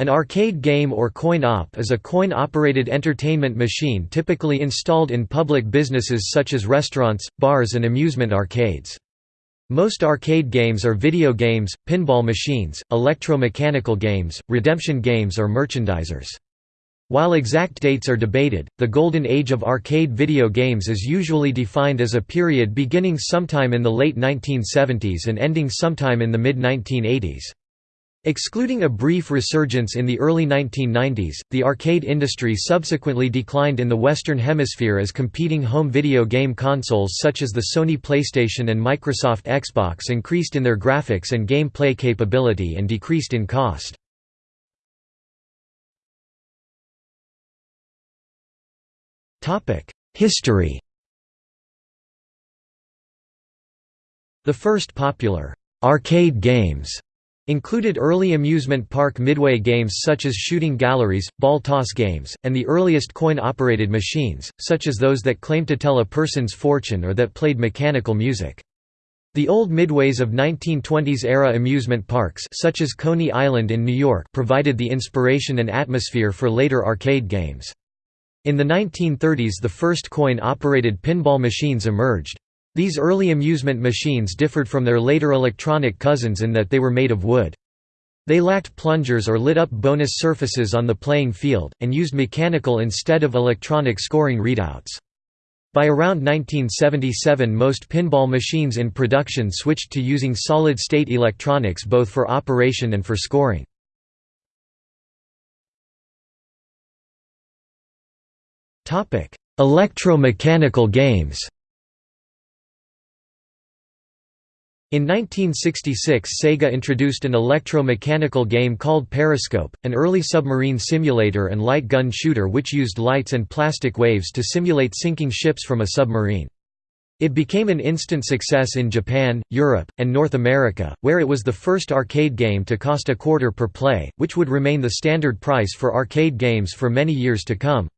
An arcade game or coin-op is a coin-operated entertainment machine typically installed in public businesses such as restaurants, bars and amusement arcades. Most arcade games are video games, pinball machines, electromechanical games, redemption games or merchandisers. While exact dates are debated, the golden age of arcade video games is usually defined as a period beginning sometime in the late 1970s and ending sometime in the mid-1980s. Excluding a brief resurgence in the early 1990s, the arcade industry subsequently declined in the Western Hemisphere as competing home video game consoles such as the Sony PlayStation and Microsoft Xbox increased in their graphics and gameplay capability and decreased in cost. History The first popular arcade games Included early amusement park midway games such as shooting galleries, ball toss games, and the earliest coin-operated machines, such as those that claimed to tell a person's fortune or that played mechanical music. The old midways of 1920s-era amusement parks such as Coney Island in New York provided the inspiration and atmosphere for later arcade games. In the 1930s the first coin-operated pinball machines emerged. These early amusement machines differed from their later electronic cousins in that they were made of wood. They lacked plungers or lit-up bonus surfaces on the playing field, and used mechanical instead of electronic scoring readouts. By around 1977 most pinball machines in production switched to using solid-state electronics both for operation and for scoring. Electromechanical games In 1966 Sega introduced an electro-mechanical game called Periscope, an early submarine simulator and light gun shooter which used lights and plastic waves to simulate sinking ships from a submarine. It became an instant success in Japan, Europe, and North America, where it was the first arcade game to cost a quarter per play, which would remain the standard price for arcade games for many years to come.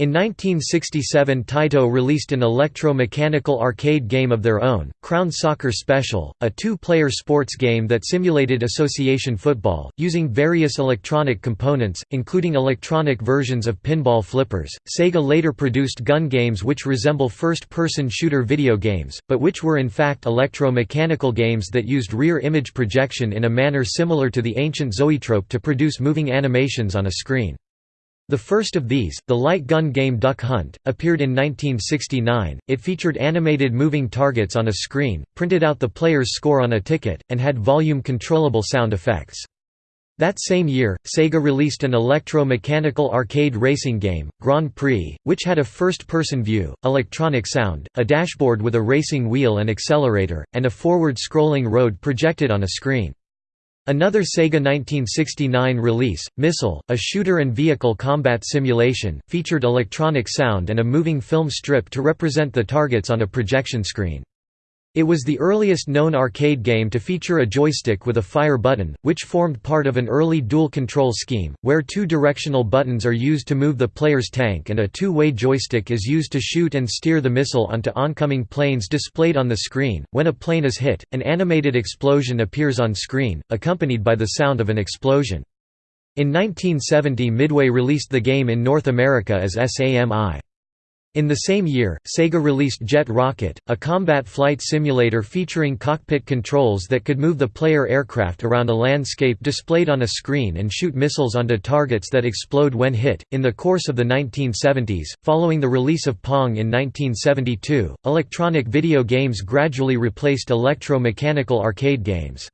In 1967 Taito released an electro-mechanical arcade game of their own, Crown Soccer Special, a two-player sports game that simulated association football, using various electronic components, including electronic versions of pinball flippers. Sega later produced gun games which resemble first-person shooter video games, but which were in fact electro-mechanical games that used rear image projection in a manner similar to the ancient zoetrope to produce moving animations on a screen. The first of these, the light gun game Duck Hunt, appeared in 1969. It featured animated moving targets on a screen, printed out the player's score on a ticket, and had volume-controllable sound effects. That same year, Sega released an electro-mechanical arcade racing game, Grand Prix, which had a first-person view, electronic sound, a dashboard with a racing wheel and accelerator, and a forward-scrolling road projected on a screen. Another Sega 1969 release, Missile, a shooter and vehicle combat simulation, featured electronic sound and a moving film strip to represent the targets on a projection screen. It was the earliest known arcade game to feature a joystick with a fire button, which formed part of an early dual control scheme, where two directional buttons are used to move the player's tank and a two-way joystick is used to shoot and steer the missile onto oncoming planes displayed on the screen. When a plane is hit, an animated explosion appears on screen, accompanied by the sound of an explosion. In 1970 Midway released the game in North America as SAMI. In the same year, Sega released Jet Rocket, a combat flight simulator featuring cockpit controls that could move the player aircraft around a landscape displayed on a screen and shoot missiles onto targets that explode when hit. In the course of the 1970s, following the release of Pong in 1972, electronic video games gradually replaced electro-mechanical arcade games.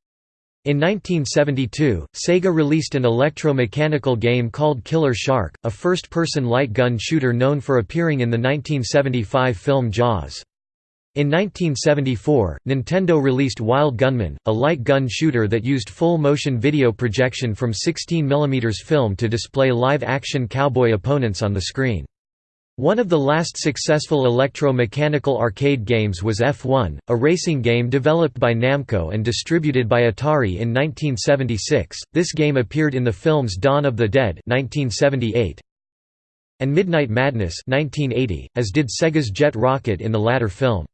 In 1972, Sega released an electro-mechanical game called Killer Shark, a first-person light gun shooter known for appearing in the 1975 film Jaws. In 1974, Nintendo released Wild Gunman, a light gun shooter that used full-motion video projection from 16 mm film to display live-action cowboy opponents on the screen. One of the last successful electro-mechanical arcade games was F1, a racing game developed by Namco and distributed by Atari in 1976. This game appeared in the films Dawn of the Dead (1978) and Midnight Madness (1980), as did Sega's Jet Rocket in the latter film.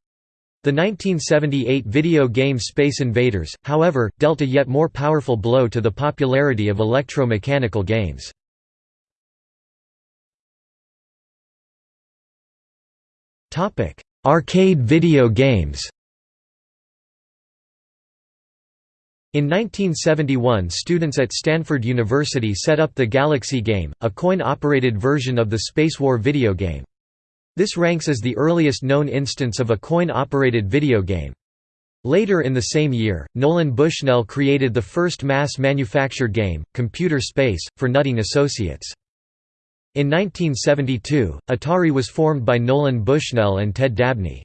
The 1978 video game Space Invaders, however, dealt a yet more powerful blow to the popularity of electromechanical games. Arcade video games In 1971 students at Stanford University set up the Galaxy game, a coin-operated version of the Space War video game. This ranks as the earliest known instance of a coin-operated video game. Later in the same year, Nolan Bushnell created the first mass-manufactured game, Computer Space, for Nutting Associates. In 1972, Atari was formed by Nolan Bushnell and Ted Dabney.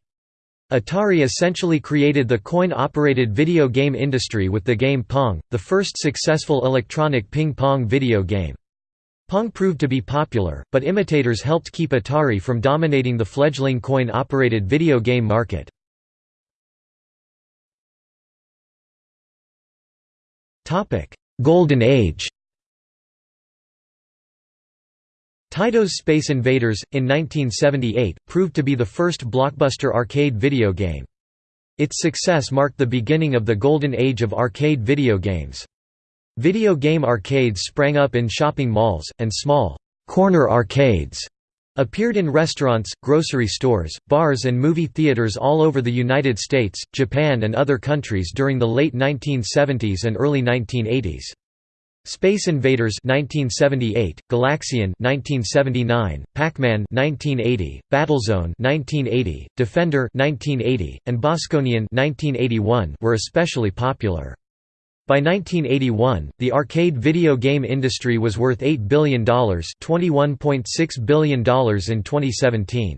Atari essentially created the coin-operated video game industry with the game Pong, the first successful electronic ping-pong video game. Pong proved to be popular, but imitators helped keep Atari from dominating the fledgling coin-operated video game market. Golden Age Taito's Space Invaders, in 1978, proved to be the first blockbuster arcade video game. Its success marked the beginning of the golden age of arcade video games. Video game arcades sprang up in shopping malls, and small «corner arcades» appeared in restaurants, grocery stores, bars and movie theaters all over the United States, Japan and other countries during the late 1970s and early 1980s. Space Invaders 1978, Galaxian 1979, Pac-Man 1980, Battlezone 1980, Defender 1980, and Bosconian 1981 were especially popular. By 1981, the arcade video game industry was worth $8 billion $21.6 billion in 2017.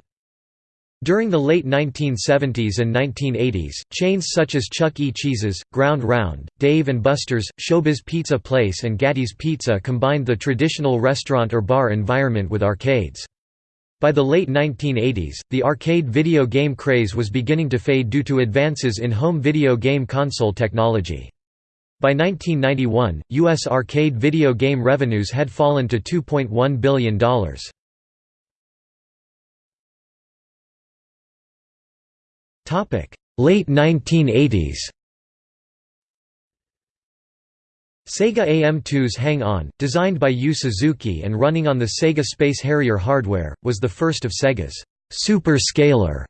During the late 1970s and 1980s, chains such as Chuck E. Cheese's, Ground Round, Dave & Buster's, Showbiz Pizza Place and Gatti's Pizza combined the traditional restaurant or bar environment with arcades. By the late 1980s, the arcade video game craze was beginning to fade due to advances in home video game console technology. By 1991, U.S. arcade video game revenues had fallen to $2.1 billion. Late 1980s Sega AM2's Hang On, designed by Yu Suzuki and running on the Sega Space Harrier hardware, was the first of Sega's «super scaler»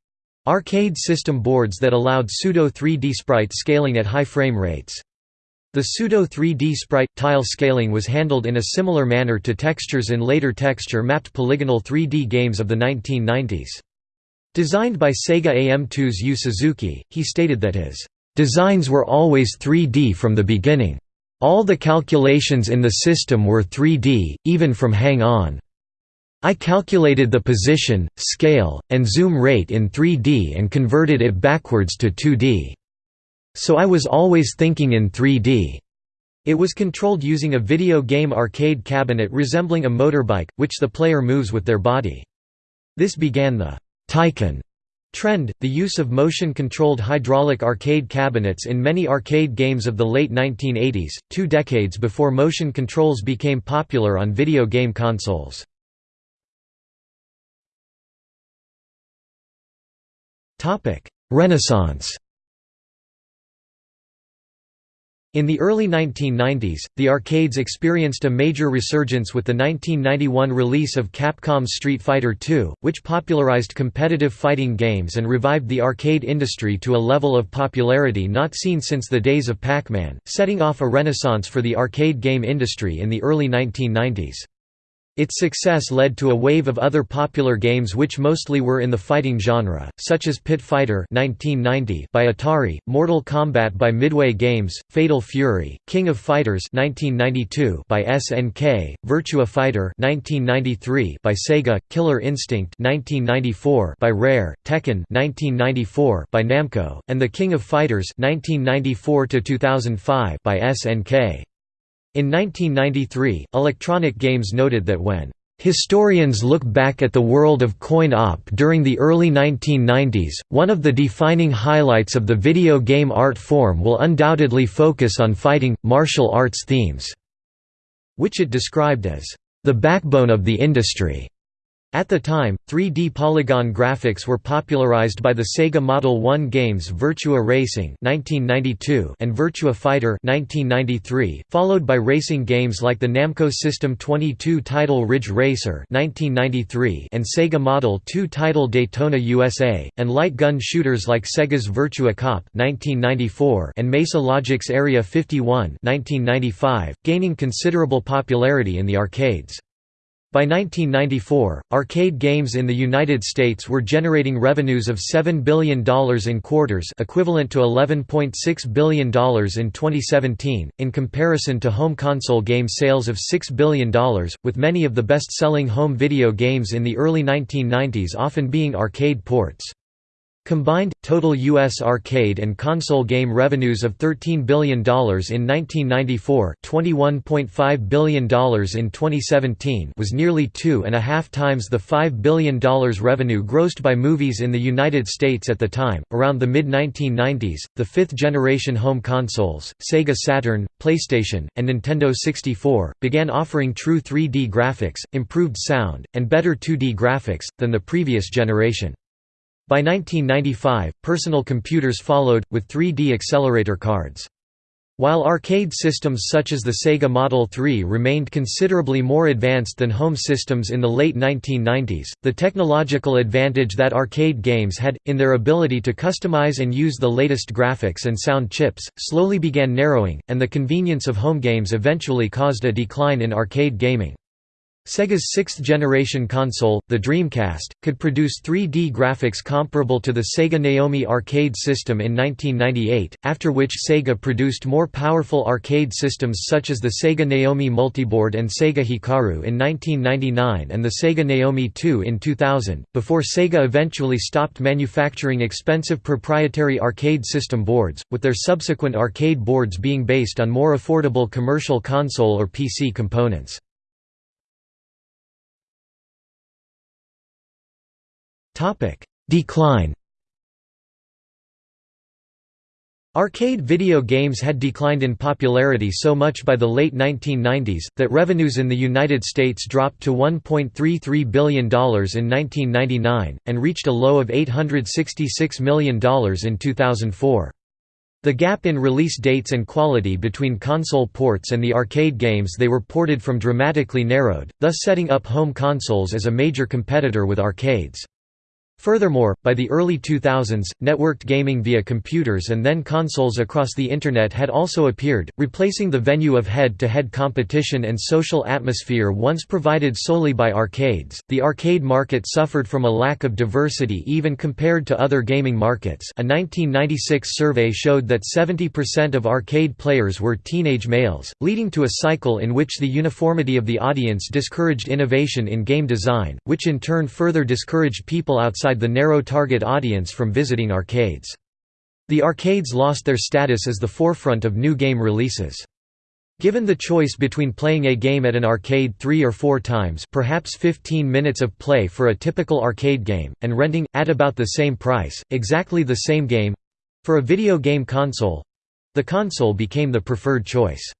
arcade system boards that allowed pseudo 3D sprite scaling at high frame rates. The pseudo 3D sprite tile scaling was handled in a similar manner to textures in later texture-mapped polygonal 3D games of the 1990s. Designed by Sega AM2's Yu Suzuki, he stated that his designs were always 3D from the beginning. All the calculations in the system were 3D, even from Hang On. I calculated the position, scale, and zoom rate in 3D and converted it backwards to 2D. So I was always thinking in 3D. It was controlled using a video game arcade cabinet resembling a motorbike, which the player moves with their body. This began the Taikan trend, the use of motion-controlled hydraulic arcade cabinets in many arcade games of the late 1980s, two decades before motion controls became popular on video game consoles. Renaissance In the early 1990s, the arcades experienced a major resurgence with the 1991 release of Capcom's Street Fighter II, which popularized competitive fighting games and revived the arcade industry to a level of popularity not seen since the days of Pac-Man, setting off a renaissance for the arcade game industry in the early 1990s. Its success led to a wave of other popular games which mostly were in the fighting genre, such as Pit Fighter by Atari, Mortal Kombat by Midway Games, Fatal Fury, King of Fighters by SNK, Virtua Fighter by Sega, Killer Instinct by Rare, Tekken by Namco, and The King of Fighters by SNK. In 1993, Electronic Games noted that when Historians look back at the world of coin-op during the early 1990s, one of the defining highlights of the video game art form will undoubtedly focus on fighting, martial arts themes, which it described as the backbone of the industry. At the time, 3D polygon graphics were popularized by the Sega Model 1 games Virtua Racing (1992) and Virtua Fighter (1993), followed by racing games like the Namco System 22 title Ridge Racer (1993) and Sega Model 2 title Daytona USA, and light gun shooters like Sega's Virtua Cop (1994) and Mesa Logic's Area 51 (1995), gaining considerable popularity in the arcades. By 1994, arcade games in the United States were generating revenues of $7 billion in quarters equivalent to $11.6 billion in 2017, in comparison to home console game sales of $6 billion, with many of the best-selling home video games in the early 1990s often being arcade ports. Combined, total U.S. arcade and console game revenues of $13 billion in 1994 $21.5 billion in 2017 was nearly two and a half times the $5 billion revenue grossed by movies in the United States at the time. Around the mid-1990s, the fifth-generation home consoles, Sega Saturn, PlayStation, and Nintendo 64, began offering true 3D graphics, improved sound, and better 2D graphics, than the previous generation. By 1995, personal computers followed, with 3D accelerator cards. While arcade systems such as the Sega Model 3 remained considerably more advanced than home systems in the late 1990s, the technological advantage that arcade games had, in their ability to customize and use the latest graphics and sound chips, slowly began narrowing, and the convenience of home games eventually caused a decline in arcade gaming. Sega's sixth-generation console, the Dreamcast, could produce 3D graphics comparable to the Sega Naomi arcade system in 1998, after which Sega produced more powerful arcade systems such as the Sega Naomi Multiboard and Sega Hikaru in 1999 and the Sega Naomi 2 in 2000, before Sega eventually stopped manufacturing expensive proprietary arcade system boards, with their subsequent arcade boards being based on more affordable commercial console or PC components. Decline Arcade video games had declined in popularity so much by the late 1990s, that revenues in the United States dropped to $1.33 billion in 1999, and reached a low of $866 million in 2004. The gap in release dates and quality between console ports and the arcade games they were ported from dramatically narrowed, thus setting up home consoles as a major competitor with arcades. Furthermore, by the early 2000s, networked gaming via computers and then consoles across the Internet had also appeared, replacing the venue of head-to-head competition and social atmosphere once provided solely by arcades. The arcade market suffered from a lack of diversity even compared to other gaming markets. A 1996 survey showed that 70% of arcade players were teenage males, leading to a cycle in which the uniformity of the audience discouraged innovation in game design, which in turn further discouraged people outside outside the narrow target audience from visiting arcades. The arcades lost their status as the forefront of new game releases. Given the choice between playing a game at an arcade three or four times perhaps 15 minutes of play for a typical arcade game, and renting, at about the same price, exactly the same game—for a video game console—the console became the preferred choice.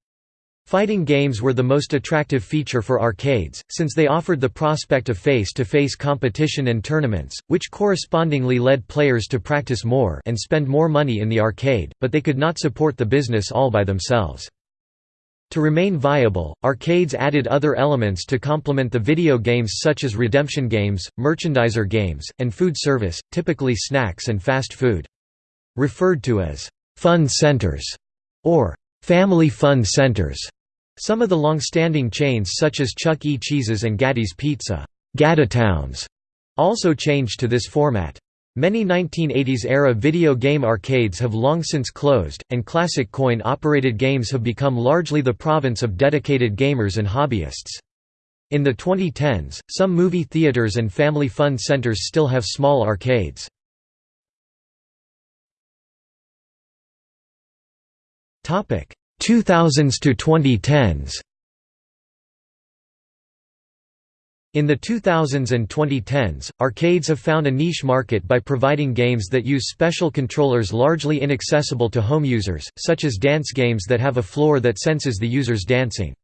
Fighting games were the most attractive feature for arcades, since they offered the prospect of face-to-face -face competition and tournaments, which correspondingly led players to practice more and spend more money in the arcade, but they could not support the business all by themselves. To remain viable, arcades added other elements to complement the video games such as redemption games, merchandiser games, and food service, typically snacks and fast food. Referred to as «fun centers» or «family fun centers» Some of the long-standing chains such as Chuck E. Cheese's and Gatti's Pizza GattiTown's, also changed to this format. Many 1980s-era video game arcades have long since closed, and classic coin-operated games have become largely the province of dedicated gamers and hobbyists. In the 2010s, some movie theaters and family fun centers still have small arcades. 2000s to 2010s In the 2000s and 2010s, arcades have found a niche market by providing games that use special controllers largely inaccessible to home users, such as dance games that have a floor that senses the user's dancing.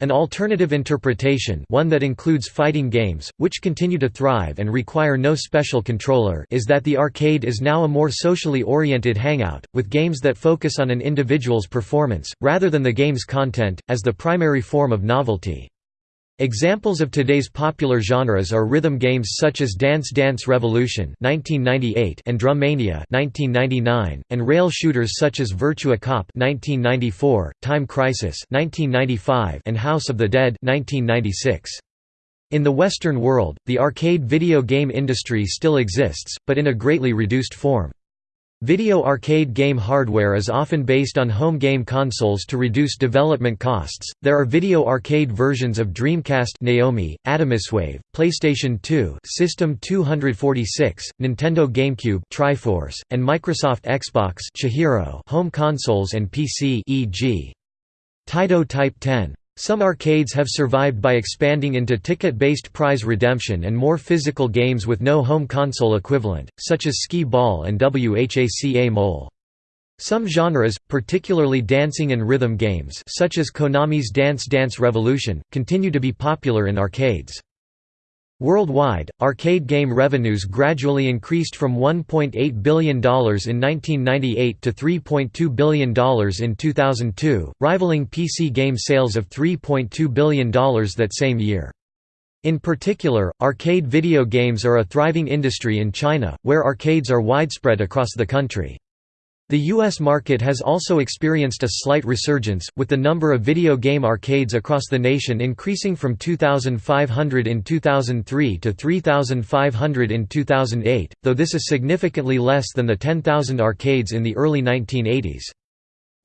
An alternative interpretation one that includes fighting games, which continue to thrive and require no special controller is that the arcade is now a more socially oriented hangout, with games that focus on an individual's performance, rather than the game's content, as the primary form of novelty. Examples of today's popular genres are rhythm games such as Dance Dance Revolution (1998) and Drum Mania (1999), and rail shooters such as Virtua Cop (1994), Time Crisis (1995), and House of the Dead (1996). In the Western world, the arcade video game industry still exists, but in a greatly reduced form. Video arcade game hardware is often based on home game consoles to reduce development costs. There are video arcade versions of Dreamcast Naomi, Atomiswave, PlayStation 2 System 246, Nintendo GameCube Triforce, and Microsoft Xbox Chihiro home consoles and PC e.g. Taito Type 10. Some arcades have survived by expanding into ticket-based prize redemption and more physical games with no home console equivalent, such as Skee Ball and Whac-A-Mole. Some genres, particularly dancing and rhythm games such as Konami's Dance Dance Revolution, continue to be popular in arcades. Worldwide, arcade game revenues gradually increased from $1.8 billion in 1998 to $3.2 billion in 2002, rivaling PC game sales of $3.2 billion that same year. In particular, arcade video games are a thriving industry in China, where arcades are widespread across the country. The U.S. market has also experienced a slight resurgence, with the number of video game arcades across the nation increasing from 2,500 in 2003 to 3,500 in 2008, though this is significantly less than the 10,000 arcades in the early 1980s.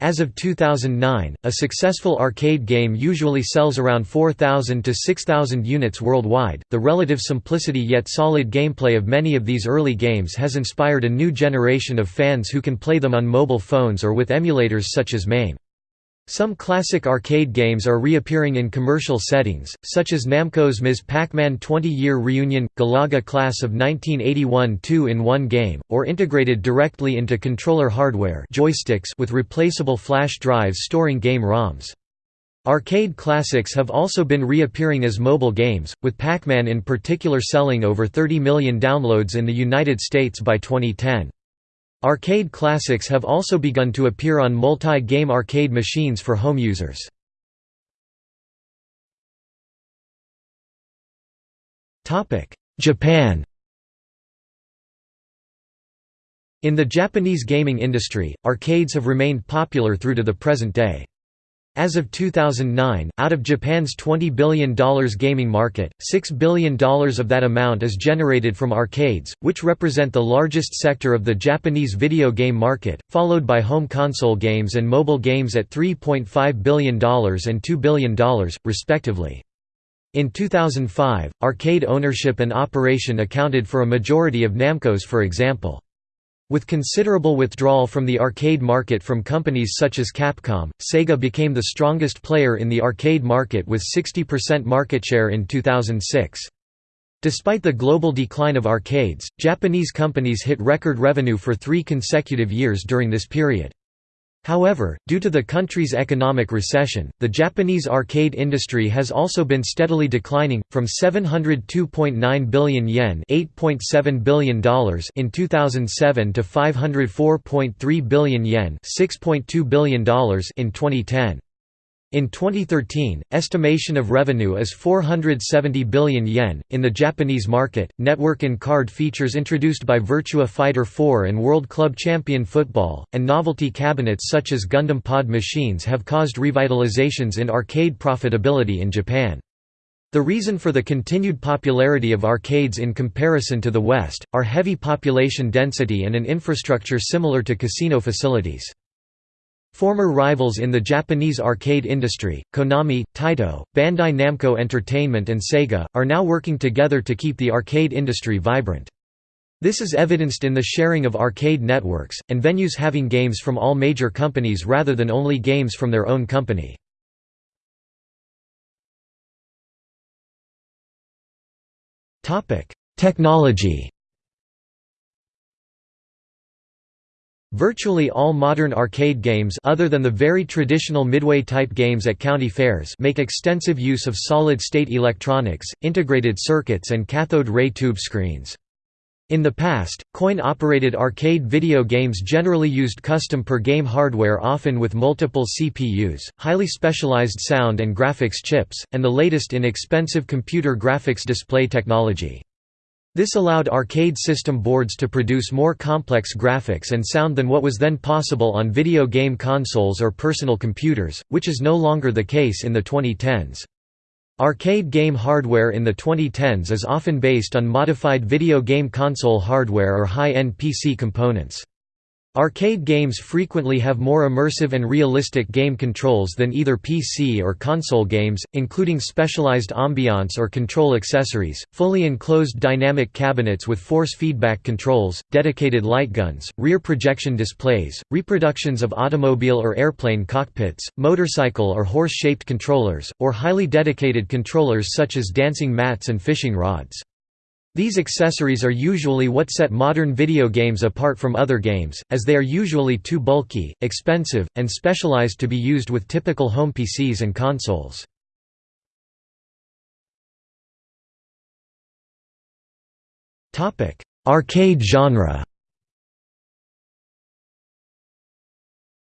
As of 2009, a successful arcade game usually sells around 4,000 to 6,000 units worldwide. The relative simplicity yet solid gameplay of many of these early games has inspired a new generation of fans who can play them on mobile phones or with emulators such as MAME. Some classic arcade games are reappearing in commercial settings, such as Namco's Ms. Pac-Man 20-year reunion, Galaga Class of 1981 two-in-one game, or integrated directly into controller hardware joysticks with replaceable flash drives storing game ROMs. Arcade classics have also been reappearing as mobile games, with Pac-Man in particular selling over 30 million downloads in the United States by 2010. Arcade classics have also begun to appear on multi-game arcade machines for home users. Japan In the Japanese gaming industry, arcades have remained popular through to the present day. As of 2009, out of Japan's $20 billion gaming market, $6 billion of that amount is generated from arcades, which represent the largest sector of the Japanese video game market, followed by home console games and mobile games at $3.5 billion and $2 billion, respectively. In 2005, arcade ownership and operation accounted for a majority of Namco's for example. With considerable withdrawal from the arcade market from companies such as Capcom, Sega became the strongest player in the arcade market with 60% market share in 2006. Despite the global decline of arcades, Japanese companies hit record revenue for three consecutive years during this period. However, due to the country's economic recession, the Japanese arcade industry has also been steadily declining, from 702.9 billion yen $8.7 billion in 2007 to 504.3 billion yen $6.2 billion in 2010. In 2013, estimation of revenue is 470 billion yen. In the Japanese market, network and card features introduced by Virtua Fighter 4 and World Club Champion Football, and novelty cabinets such as Gundam Pod machines have caused revitalizations in arcade profitability in Japan. The reason for the continued popularity of arcades in comparison to the West, are heavy population density and an infrastructure similar to casino facilities. Former rivals in the Japanese arcade industry, Konami, Taito, Bandai Namco Entertainment and Sega, are now working together to keep the arcade industry vibrant. This is evidenced in the sharing of arcade networks, and venues having games from all major companies rather than only games from their own company. Technology Virtually all modern arcade games other than the very traditional Midway-type games at county fairs make extensive use of solid-state electronics, integrated circuits and cathode ray tube screens. In the past, coin-operated arcade video games generally used custom per-game hardware often with multiple CPUs, highly specialized sound and graphics chips, and the latest in expensive computer graphics display technology. This allowed arcade system boards to produce more complex graphics and sound than what was then possible on video game consoles or personal computers, which is no longer the case in the 2010s. Arcade game hardware in the 2010s is often based on modified video game console hardware or high-end PC components. Arcade games frequently have more immersive and realistic game controls than either PC or console games, including specialized ambiance or control accessories, fully enclosed dynamic cabinets with force feedback controls, dedicated light guns, rear projection displays, reproductions of automobile or airplane cockpits, motorcycle or horse-shaped controllers, or highly dedicated controllers such as dancing mats and fishing rods. These accessories are usually what set modern video games apart from other games, as they are usually too bulky, expensive, and specialized to be used with typical home PCs and consoles. Arcade genre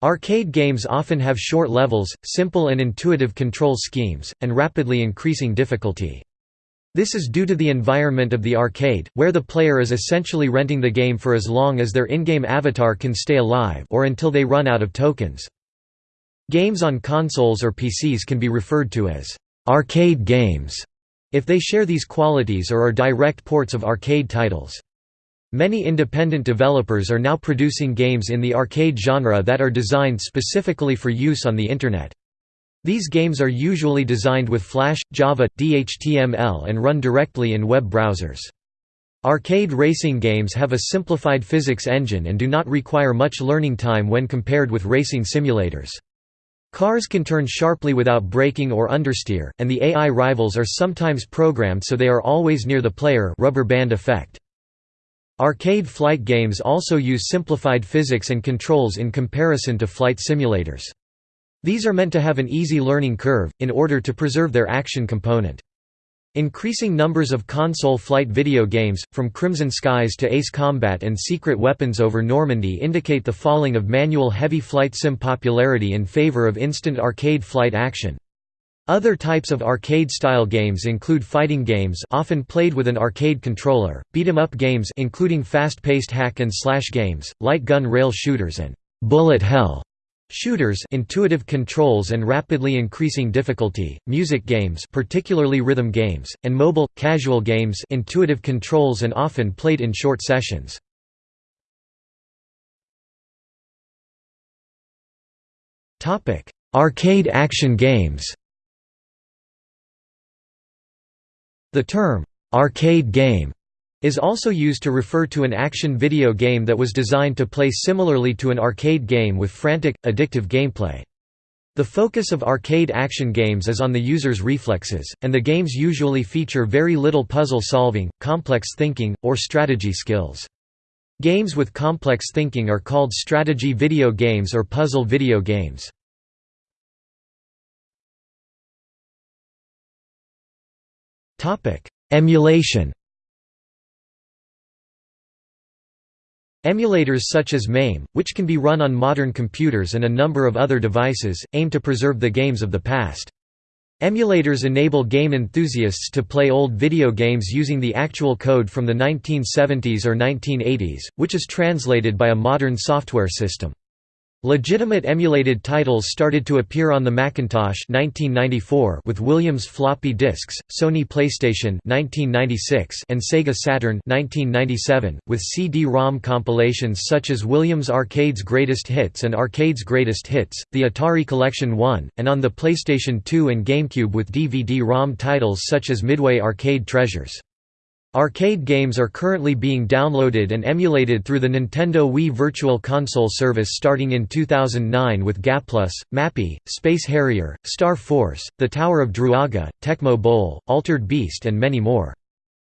Arcade games often have short levels, simple and intuitive control schemes, and rapidly increasing difficulty. This is due to the environment of the arcade, where the player is essentially renting the game for as long as their in-game avatar can stay alive or until they run out of tokens. Games on consoles or PCs can be referred to as arcade games if they share these qualities or are direct ports of arcade titles. Many independent developers are now producing games in the arcade genre that are designed specifically for use on the Internet. These games are usually designed with Flash, Java, DHTML and run directly in web browsers. Arcade racing games have a simplified physics engine and do not require much learning time when compared with racing simulators. Cars can turn sharply without braking or understeer, and the AI rivals are sometimes programmed so they are always near the player rubber band effect. Arcade flight games also use simplified physics and controls in comparison to flight simulators. These are meant to have an easy learning curve, in order to preserve their action component. Increasing numbers of console flight video games, from Crimson Skies to Ace Combat and Secret Weapons over Normandy indicate the falling of manual heavy flight sim popularity in favor of instant arcade flight action. Other types of arcade-style games include fighting games often played with an arcade controller, beat-em-up games including fast-paced hack and slash games, light gun rail shooters and bullet hell Shooters intuitive controls and rapidly increasing difficulty, music games particularly rhythm games, and mobile, casual games intuitive controls and often played in short sessions. Arcade action games The term, "'arcade game' is also used to refer to an action video game that was designed to play similarly to an arcade game with frantic, addictive gameplay. The focus of arcade action games is on the user's reflexes, and the games usually feature very little puzzle solving, complex thinking, or strategy skills. Games with complex thinking are called strategy video games or puzzle video games. Emulation Emulators such as MAME, which can be run on modern computers and a number of other devices, aim to preserve the games of the past. Emulators enable game enthusiasts to play old video games using the actual code from the 1970s or 1980s, which is translated by a modern software system. Legitimate emulated titles started to appear on the Macintosh 1994 with Williams floppy disks, Sony PlayStation 1996 and Sega Saturn 1997, with CD-ROM compilations such as Williams Arcade's Greatest Hits and Arcade's Greatest Hits, the Atari Collection 1, and on the PlayStation 2 and GameCube with DVD-ROM titles such as Midway Arcade Treasures. Arcade games are currently being downloaded and emulated through the Nintendo Wii Virtual Console service starting in 2009 with Gaplus, Mappy, Space Harrier, Star Force, The Tower of Druaga, Tecmo Bowl, Altered Beast and many more.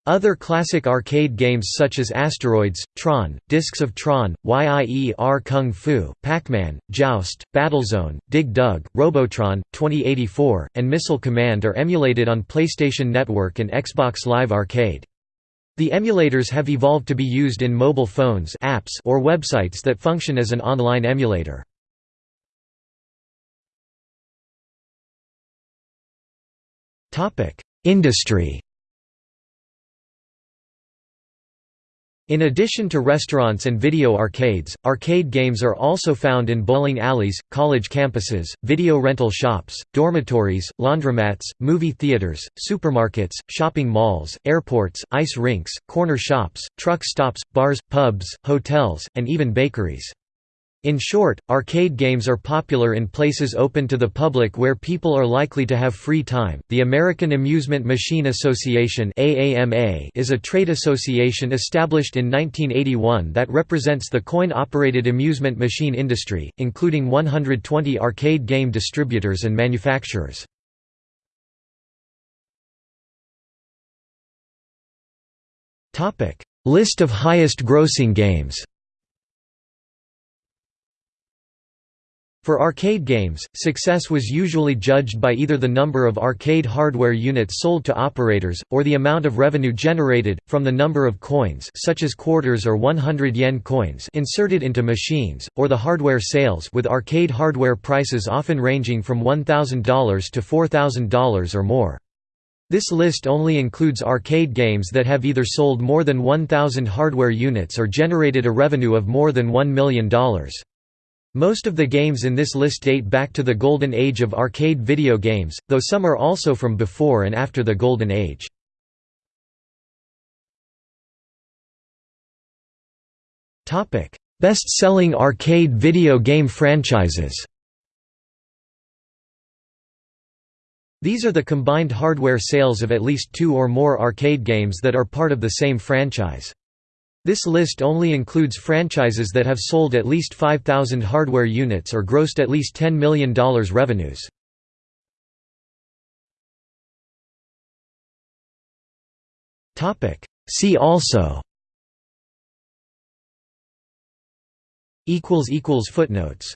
Other classic arcade games such as Asteroids, Tron, Discs of Tron, Yie Ar Kung-Fu, Pac-Man, Joust, Battlezone, Dig Dug, Robotron, 2084, and Missile Command are emulated on PlayStation Network and Xbox Live Arcade. The emulators have evolved to be used in mobile phones apps or websites that function as an online emulator. Industry In addition to restaurants and video arcades, arcade games are also found in bowling alleys, college campuses, video rental shops, dormitories, laundromats, movie theaters, supermarkets, shopping malls, airports, ice rinks, corner shops, truck stops, bars, pubs, hotels, and even bakeries. In short, arcade games are popular in places open to the public where people are likely to have free time. The American Amusement Machine Association (AAMA) is a trade association established in 1981 that represents the coin-operated amusement machine industry, including 120 arcade game distributors and manufacturers. Topic: List of highest grossing games. For arcade games, success was usually judged by either the number of arcade hardware units sold to operators, or the amount of revenue generated, from the number of coins such as quarters or 100 yen coins inserted into machines, or the hardware sales with arcade hardware prices often ranging from $1,000 to $4,000 or more. This list only includes arcade games that have either sold more than 1,000 hardware units or generated a revenue of more than $1 million. Most of the games in this list date back to the golden age of arcade video games, though some are also from before and after the golden age. Best-selling arcade video game franchises These are the combined hardware sales of at least two or more arcade games that are part of the same franchise. This list only includes franchises that have sold at least 5,000 hardware units or grossed at least $10 million revenues. See also. Footnotes